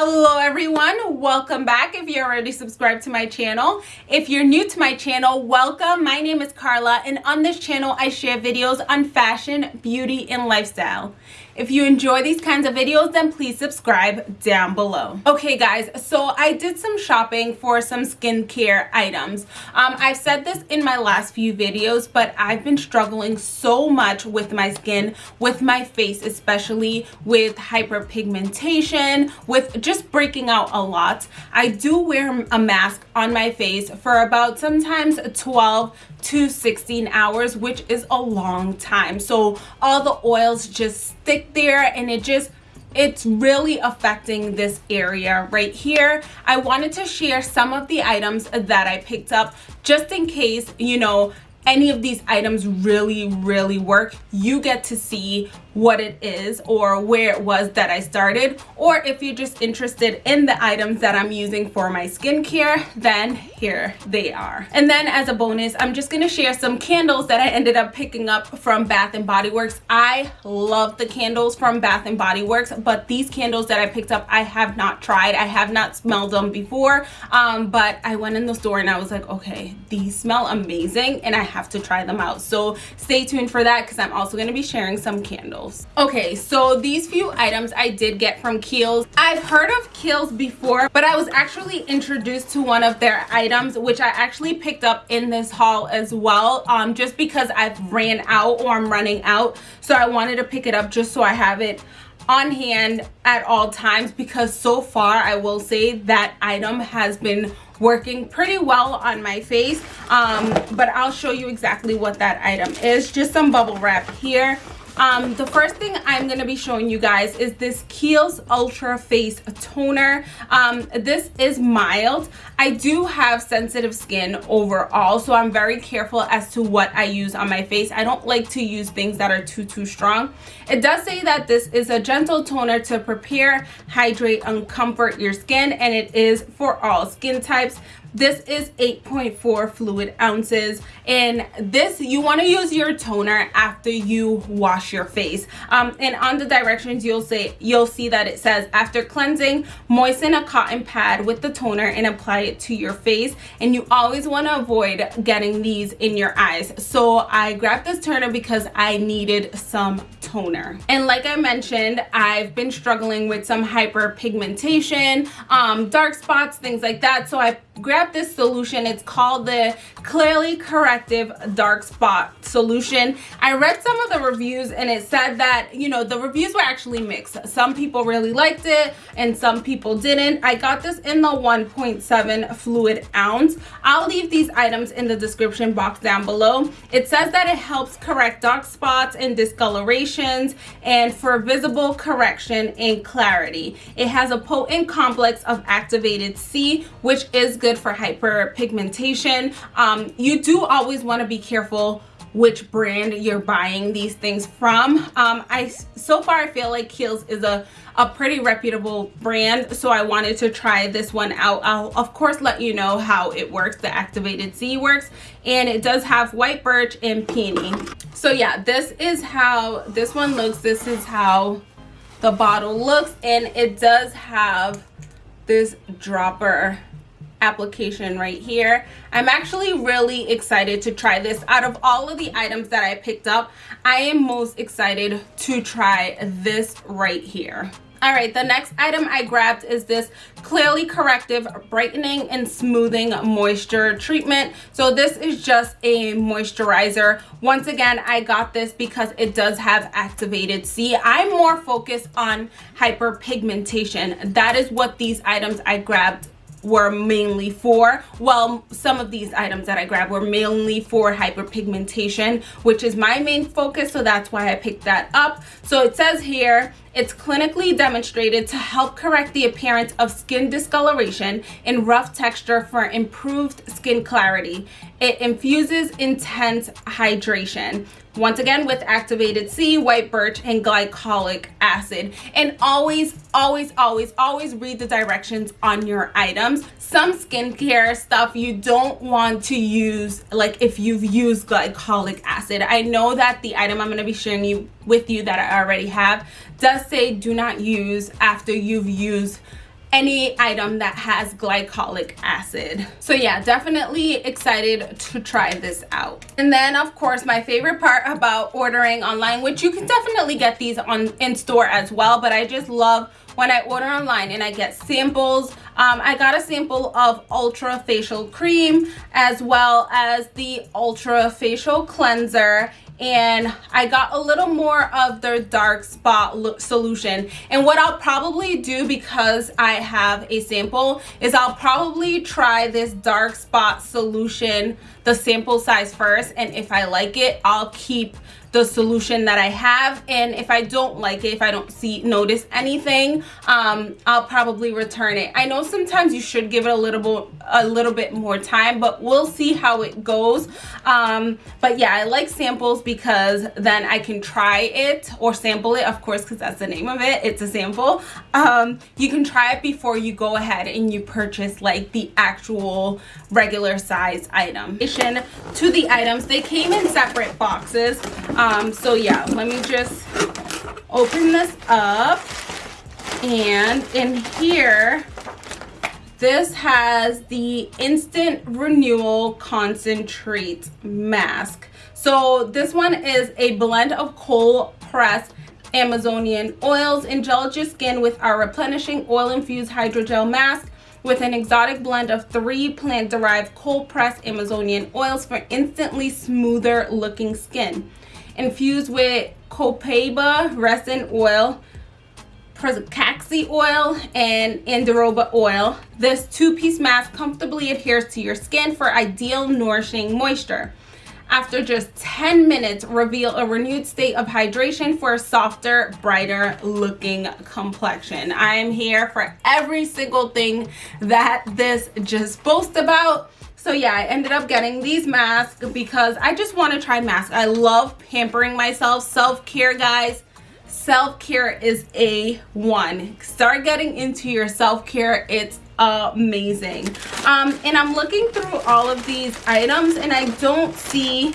hello everyone. Welcome back. If you're already subscribed to my channel if you're new to my channel welcome. My name is Carla and on this channel I share videos on fashion beauty and lifestyle if you enjoy these kinds of videos, then please subscribe down below. Okay guys, so I did some shopping for some skincare items. Um, I've said this in my last few videos, but I've been struggling so much with my skin, with my face, especially with hyperpigmentation, with just breaking out a lot. I do wear a mask on my face for about sometimes 12 to 16 hours which is a long time so all the oils just stick there and it just it's really affecting this area right here. I wanted to share some of the items that i picked up just in case you know any of these items really really work. You get to see what it is or where it was that I started. Or if you're just interested in the items that I'm using for my skincare then here they are. And then as a bonus I'm just gonna share some candles that I ended up picking up from Bath and Body Works. I love the candles from Bath and Body Works but these candles that I picked up I have not tried. I have not smelled them before um, but I went in the store and I was like okay these smell amazing and I have to try them out. So stay tuned for that because I'm also going to be sharing some candles okay so these few items i did get from kiehl's. I've heard of kiehl's before but i was actually introduced to one of their items which i actually picked up in this haul as well um just because i've ran out or i'm running out. So i wanted to pick it up just so i have it on hand at all times because so far I will say that item has been working pretty well on my face. Um, but I'll show you exactly what that item is. Just some bubble wrap here um, the first thing i'm going to be showing you guys is this kiehl's ultra face toner. Um, this is mild. I do have sensitive skin overall so i'm very careful as to what i use on my face. I don't like to use things that are too too strong. It does say that this is a gentle toner to prepare hydrate and comfort your skin and it is for all skin types this is 8.4 fluid ounces and this you want to use your toner after you wash your face. Um, and on the directions you'll say you'll see that it says after cleansing moisten a cotton pad with the toner and apply it to your face. And you always want to avoid getting these in your eyes. So i grabbed this toner because i needed some toner. And like i mentioned i've been struggling with some hyperpigmentation um dark spots things like that. So i grab this solution. It's called the clearly corrective dark spot solution. I read some of the reviews and it said that you know the reviews were actually mixed. Some people really liked it and some people didn't. I got this in the 1.7 fluid ounce. I'll leave these items in the description box down below. It says that it helps correct dark spots and discolorations and for visible correction and clarity. It has a potent complex of activated c which is good good for hyperpigmentation. Um, you do always want to be careful which brand you're buying these things from. Um, I so far I feel like Kiehl's is a a pretty reputable brand so I wanted to try this one out. I'll of course let you know how it works the activated C works and it does have white birch and peony. So yeah this is how this one looks this is how the bottle looks and it does have this dropper application right here. I'm actually really excited to try this. Out of all of the items that i picked up i am most excited to try this right here. All right the next item i grabbed is this clearly corrective brightening and smoothing moisture treatment. So this is just a moisturizer. Once again i got this because it does have activated c. I'm more focused on hyperpigmentation. That is what these items i grabbed were mainly for well some of these items that i grabbed were mainly for hyperpigmentation which is my main focus so that's why i picked that up. So it says here it's clinically demonstrated to help correct the appearance of skin discoloration and rough texture for improved skin clarity. It infuses intense hydration. Once again with activated C, white birch, and glycolic acid. And always, always, always, always read the directions on your items. Some skincare stuff you don't want to use like if you've used glycolic acid. I know that the item I'm going to be sharing you with you that I already have does say do not use after you've used any item that has glycolic acid. So yeah, definitely excited to try this out. And then of course, my favorite part about ordering online, which you can definitely get these on in store as well, but I just love when I order online and I get samples. Um, I got a sample of Ultra Facial Cream as well as the Ultra Facial Cleanser and I got a little more of their dark spot solution. And what I'll probably do because I have a sample is I'll probably try this dark spot solution the sample size first and if I like it I'll keep the solution that I have and if I don't like it if I don't see notice anything um, I'll probably return it. I know sometimes you should give it a little bit a little bit more time but we'll see how it goes. Um, but yeah I like samples because then I can try it or sample it of course because that's the name of it. It's a sample. Um, you can try it before you go ahead and you purchase like the actual regular size item. To the items they came in separate boxes um so yeah let me just open this up. And in here this has the instant renewal concentrate mask. So this one is a blend of cold pressed amazonian oils gel your skin with our replenishing oil infused hydrogel mask with an exotic blend of three plant-derived cold-pressed Amazonian oils for instantly smoother looking skin infused with copaiba resin oil, Pracaxi oil, and Andiroba oil. This two-piece mask comfortably adheres to your skin for ideal nourishing moisture. After just 10 minutes, reveal a renewed state of hydration for a softer, brighter looking complexion. I am here for every single thing that this just boasts about so yeah i ended up getting these masks because i just want to try masks. I love pampering myself. Self-care guys. Self-care is a one. Start getting into your self-care. It's amazing. Um and i'm looking through all of these items and i don't see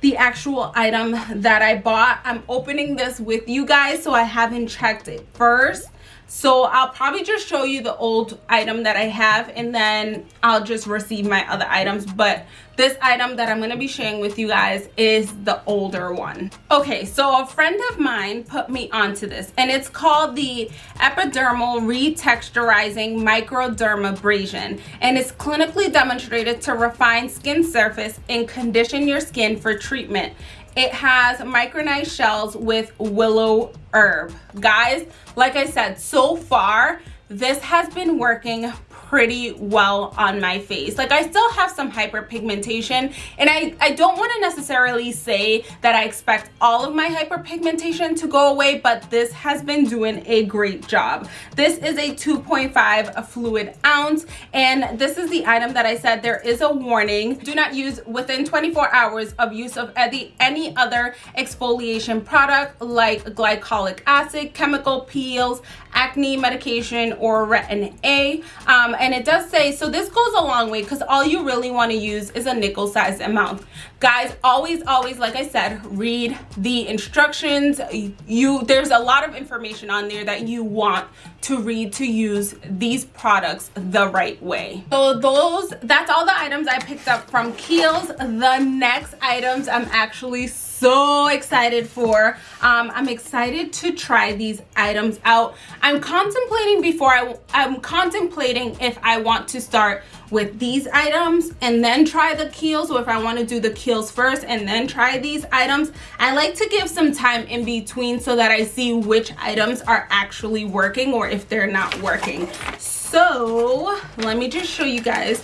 the actual item that i bought. I'm opening this with you guys so i haven't checked it first so I'll probably just show you the old item that I have and then I'll just receive my other items. But this item that I'm going to be sharing with you guys is the older one. Okay, so a friend of mine put me onto this and it's called the Epidermal Retexturizing Microdermabrasion and it's clinically demonstrated to refine skin surface and condition your skin for treatment. It has micronized shells with willow herb. Guys, like I said, so far, this has been working pretty well on my face. Like i still have some hyperpigmentation and i i don't want to necessarily say that i expect all of my hyperpigmentation to go away but this has been doing a great job. This is a 2.5 fluid ounce and this is the item that i said there is a warning. Do not use within 24 hours of use of any any other exfoliation product like glycolic acid chemical peels acne medication or retin a. Um, and it does say so this goes a long way because all you really want to use is a nickel sized amount. Guys always always like i said read the instructions. You there's a lot of information on there that you want to read to use these products the right way. So those that's all the items i picked up from kiehl's. The next items i'm actually so excited for. Um, i'm excited to try these items out. I'm contemplating before i i'm contemplating if i want to start with these items and then try the Kiehl's. Or if I want to do the Kiehl's first and then try these items I like to give some time in between so that I see which items are actually working or if they're not working. So let me just show you guys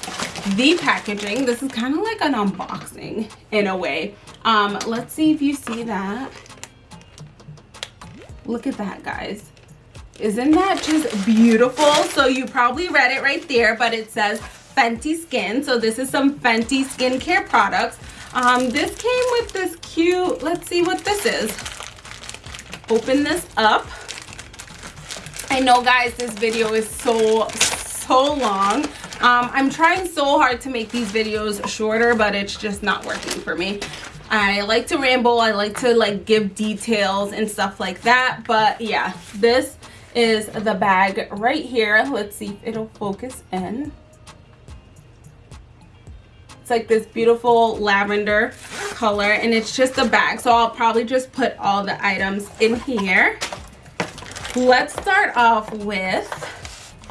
the packaging. This is kind of like an unboxing in a way. Um let's see if you see that. Look at that guys. Isn't that just beautiful? So you probably read it right there but it says fenty skin. So this is some fenty skincare products. Um this came with this cute let's see what this is. Open this up. I know guys this video is so so long. Um, I'm trying so hard to make these videos shorter but it's just not working for me. I like to ramble. I like to like give details and stuff like that. But yeah this is the bag right here. Let's see if it'll focus in. Like this beautiful lavender color and it's just a bag. So I'll probably just put all the items in here. Let's start off with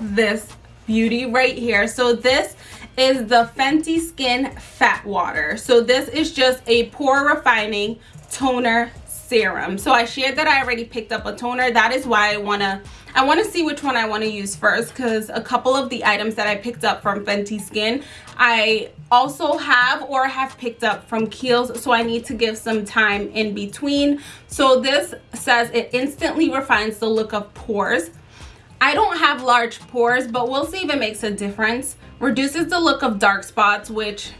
this beauty right here. So this is the Fenty Skin Fat Water. So this is just a pore refining toner serum. So I shared that I already picked up a toner. That is why I want to I want to see which one I want to use first because a couple of the items that I picked up from Fenty Skin I also have or have picked up from Kiehl's so I need to give some time in between. So this says it instantly refines the look of pores. I don't have large pores but we'll see if it makes a difference. Reduces the look of dark spots which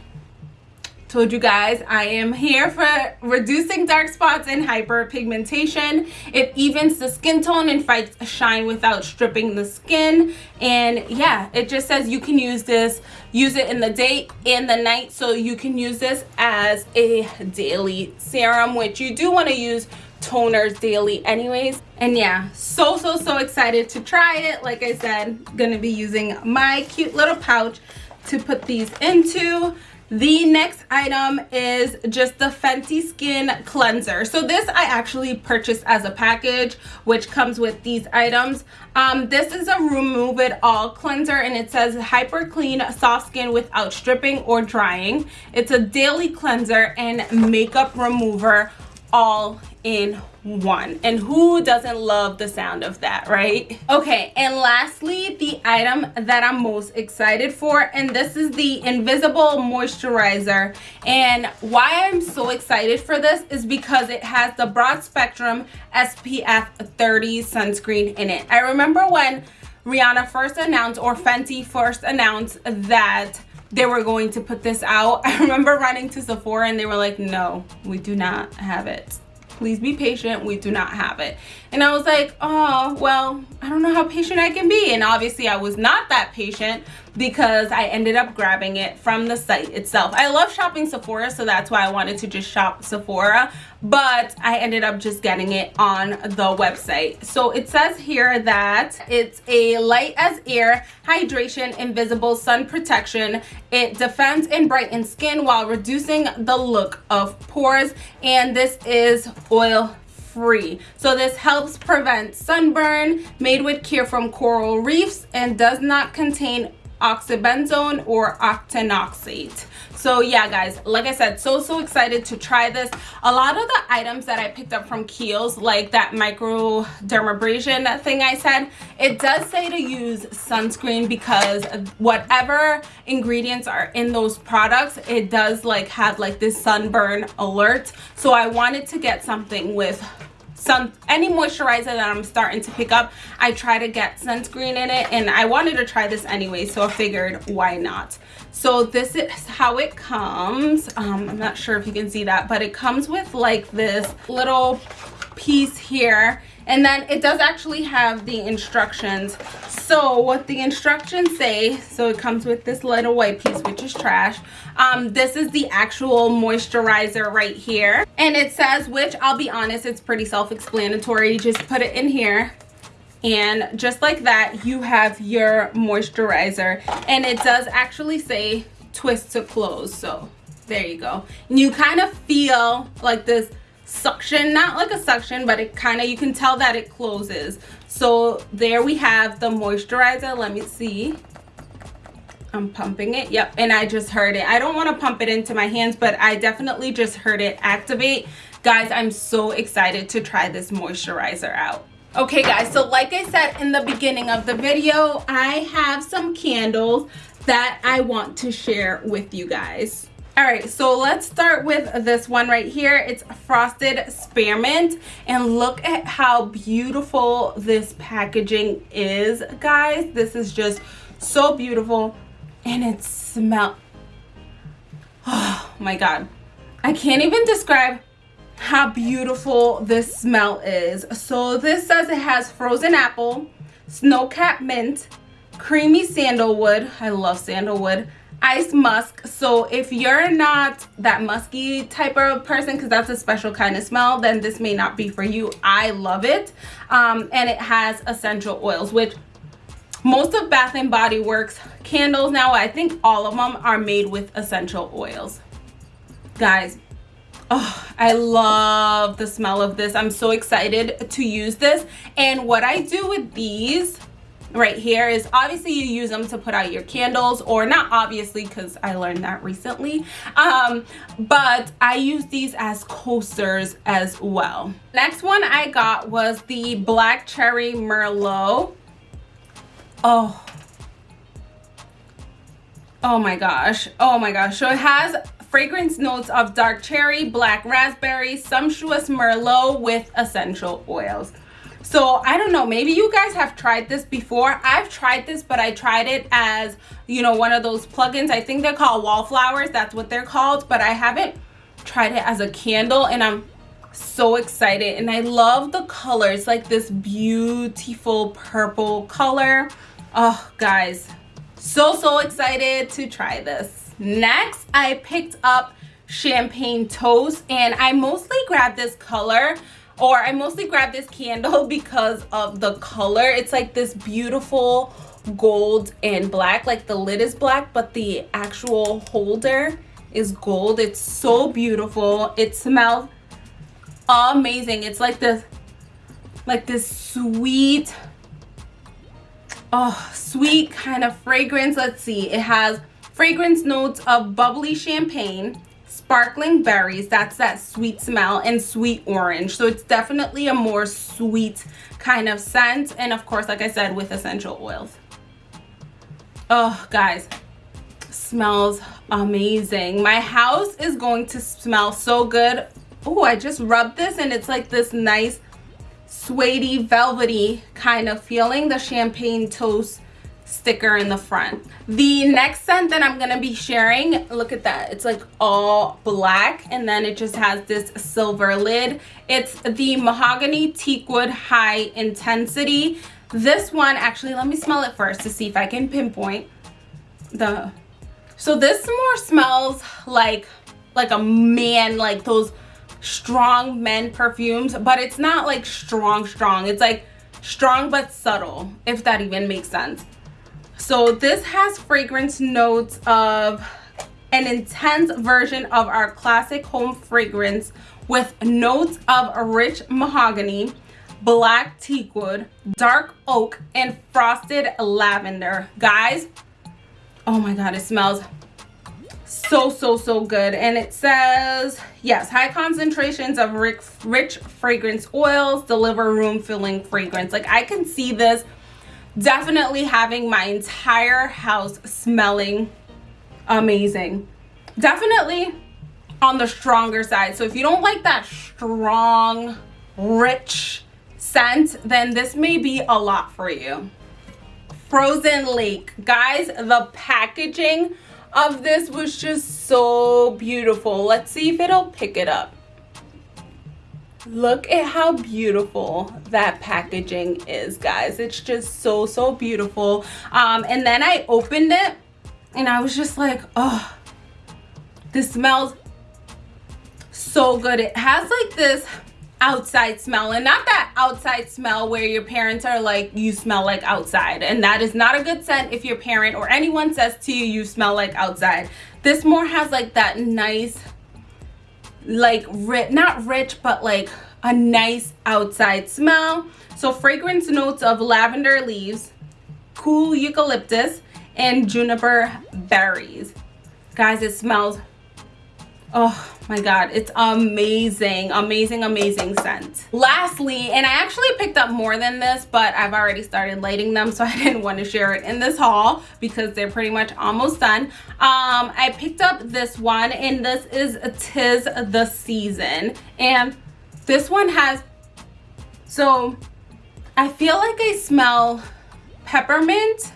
told you guys I am here for reducing dark spots and hyperpigmentation. It evens the skin tone and fights shine without stripping the skin. And yeah, it just says you can use this, use it in the day and the night. So you can use this as a daily serum, which you do want to use toners daily anyways and yeah so so so excited to try it like i said gonna be using my cute little pouch to put these into the next item is just the Fenty Skin Cleanser. So this I actually purchased as a package, which comes with these items. Um, this is a remove it all cleanser and it says hyper clean soft skin without stripping or drying. It's a daily cleanser and makeup remover all in one. And who doesn't love the sound of that right? Okay and lastly the item that i'm most excited for and this is the invisible moisturizer. And why i'm so excited for this is because it has the broad spectrum spf 30 sunscreen in it. I remember when rihanna first announced or fenty first announced that they were going to put this out. I remember running to sephora and they were like no we do not have it please be patient. We do not have it and i was like oh well i don't know how patient i can be and obviously i was not that patient because I ended up grabbing it from the site itself. I love shopping Sephora, so that's why I wanted to just shop Sephora, but I ended up just getting it on the website. So it says here that it's a light as air hydration invisible sun protection. It defends and brightens skin while reducing the look of pores, and this is oil free. So this helps prevent sunburn made with care from coral reefs and does not contain oxybenzone or octinoxate so yeah guys like i said so so excited to try this. A lot of the items that i picked up from Kiehl's like that microdermabrasion thing i said it does say to use sunscreen because whatever ingredients are in those products it does like have like this sunburn alert. So i wanted to get something with some any moisturizer that i'm starting to pick up i try to get sunscreen in it and i wanted to try this anyway so i figured why not? So this is how it comes. Um, i'm not sure if you can see that but it comes with like this little piece here and then it does actually have the instructions. So what the instructions say so it comes with this little white piece which is trash. Um this is the actual moisturizer right here. And it says which i'll be honest it's pretty self-explanatory. Just put it in here. And just like that you have your moisturizer. And it does actually say twist to close. So there you go. And you kind of feel like this suction not like a suction but it kind of you can tell that it closes. So there we have the moisturizer let me see. I'm pumping it yep and i just heard it. I don't want to pump it into my hands but i definitely just heard it activate. Guys i'm so excited to try this moisturizer out. Okay guys so like i said in the beginning of the video i have some candles that i want to share with you guys all right so let's start with this one right here. It's frosted spearmint. And look at how beautiful this packaging is guys. This is just so beautiful. And it smells oh my god. I can't even describe how beautiful this smell is. So this says it has frozen apple snow cap mint creamy sandalwood. I love sandalwood ice musk. So if you're not that musky type of person because that's a special kind of smell then this may not be for you. I love it. Um, and it has essential oils which most of bath and body works candles now i think all of them are made with essential oils. Guys oh i love the smell of this. I'm so excited to use this. And what i do with these right here is obviously you use them to put out your candles or not obviously because I learned that recently. Um, but I use these as coasters as well. Next one I got was the black cherry merlot. Oh. Oh my gosh. Oh my gosh. So it has fragrance notes of dark cherry black raspberry sumptuous merlot with essential oils so i don't know. Maybe you guys have tried this before. I've tried this but i tried it as you know one of those plugins. I think they're called wallflowers. That's what they're called. But i haven't tried it as a candle and i'm so excited. And i love the colors like this beautiful purple color. Oh guys. So so excited to try this. Next i picked up champagne toast and i mostly grabbed this color or I mostly grabbed this candle because of the color. It's like this beautiful gold and black. Like the lid is black, but the actual holder is gold. It's so beautiful. It smells amazing. It's like this, like this sweet, oh, sweet kind of fragrance. Let's see. It has fragrance notes of bubbly champagne, sparkling berries. That's that sweet smell and sweet orange. So it's definitely a more sweet kind of scent. And of course like i said with essential oils. Oh guys smells amazing. My house is going to smell so good. Oh i just rubbed this and it's like this nice suede velvety kind of feeling. The champagne toast sticker in the front. The next scent that i'm gonna be sharing look at that. It's like all black and then it just has this silver lid. It's the mahogany teakwood high intensity. This one actually let me smell it first to see if i can pinpoint the so this more smells like like a man like those strong men perfumes but it's not like strong strong. It's like strong but subtle if that even makes sense so this has fragrance notes of an intense version of our classic home fragrance with notes of rich mahogany, black teakwood, dark oak, and frosted lavender. Guys, oh my god, it smells so so so good and it says yes high concentrations of rich, rich fragrance oils deliver room filling fragrance like i can see this definitely having my entire house smelling amazing. Definitely on the stronger side. So if you don't like that strong rich scent then this may be a lot for you. Frozen lake. Guys the packaging of this was just so beautiful. Let's see if it'll pick it up look at how beautiful that packaging is guys. It's just so so beautiful. Um and then i opened it and i was just like oh this smells so good. It has like this outside smell and not that outside smell where your parents are like you smell like outside. And that is not a good scent if your parent or anyone says to you you smell like outside. This more has like that nice like rich not rich but like a nice outside smell. So fragrance notes of lavender leaves cool eucalyptus and juniper berries. Guys it smells oh my god it's amazing amazing amazing scent. Lastly and i actually picked up more than this but i've already started lighting them so i didn't want to share it in this haul because they're pretty much almost done. Um i picked up this one and this is tis the season and this one has so i feel like i smell peppermint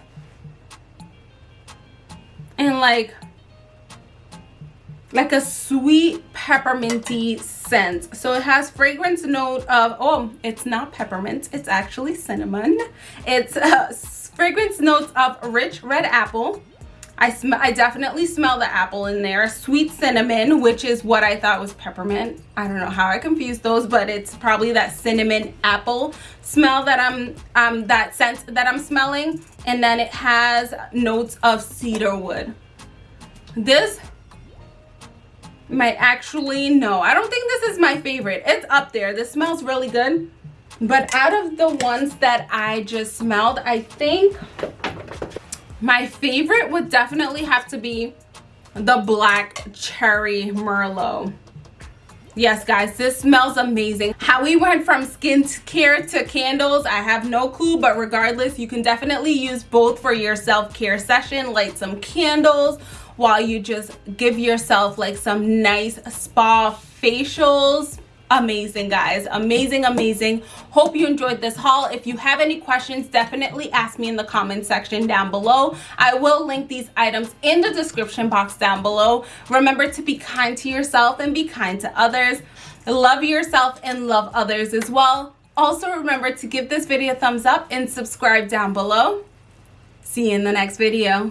and like like a sweet pepperminty scent so it has fragrance note of oh it's not peppermint it's actually cinnamon it's uh, fragrance notes of rich red apple I, sm I definitely smell the apple in there. Sweet cinnamon, which is what I thought was peppermint. I don't know how I confused those, but it's probably that cinnamon apple smell that I'm, um, that scent that I'm smelling. And then it has notes of cedar wood. This might actually, no, I don't think this is my favorite. It's up there. This smells really good. But out of the ones that I just smelled, I think my favorite would definitely have to be the black cherry merlot yes guys this smells amazing how we went from skincare to candles i have no clue but regardless you can definitely use both for your self-care session light some candles while you just give yourself like some nice spa facials. Amazing guys. Amazing amazing. Hope you enjoyed this haul. If you have any questions definitely ask me in the comment section down below. I will link these items in the description box down below. Remember to be kind to yourself and be kind to others. Love yourself and love others as well. Also remember to give this video a thumbs up and subscribe down below. See you in the next video